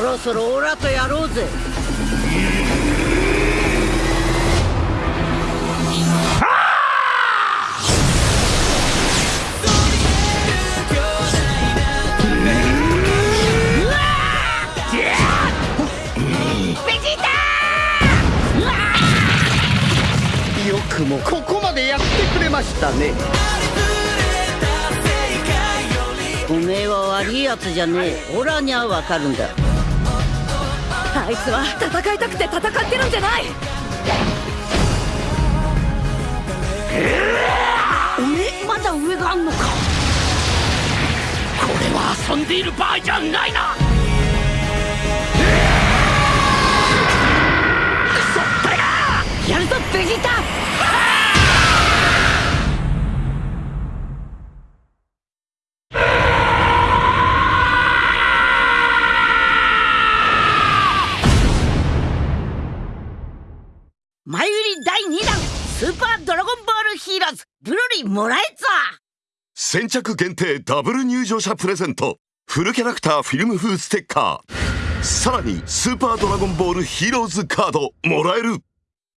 ろそろオラとやろうぜ。よくもここまでやってくれましたね。おめえは悪いやつじゃねえ。オラにはわかるんだあいつは戦いたくて戦ってるんじゃない。おめえ？まだ上があんのか。これは遊んでいる場合じゃないな。やるぞベジータ前売り第2弾スーパードラゴンボールヒーローズブロリーもらえっぞ。先着限定ダブル入場者プレゼント。フルキャラクターフィルム風ステッカー。さらにスーパードラゴンボールヒーローズカードもらえる。